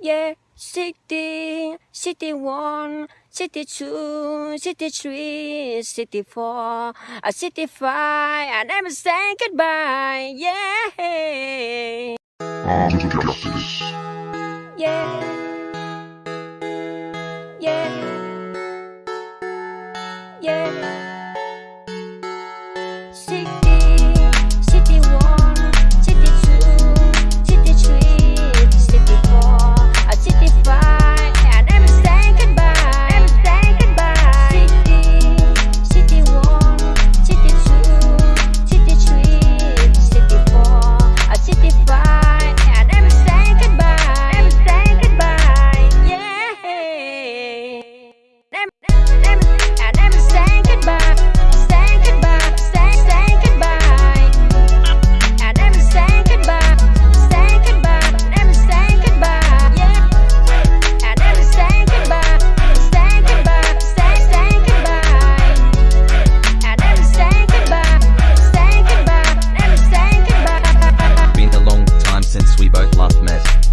yeah, city, city one, city two, city three, city four, a city five, and I'm saying goodbye, yeah. Yeah, mess.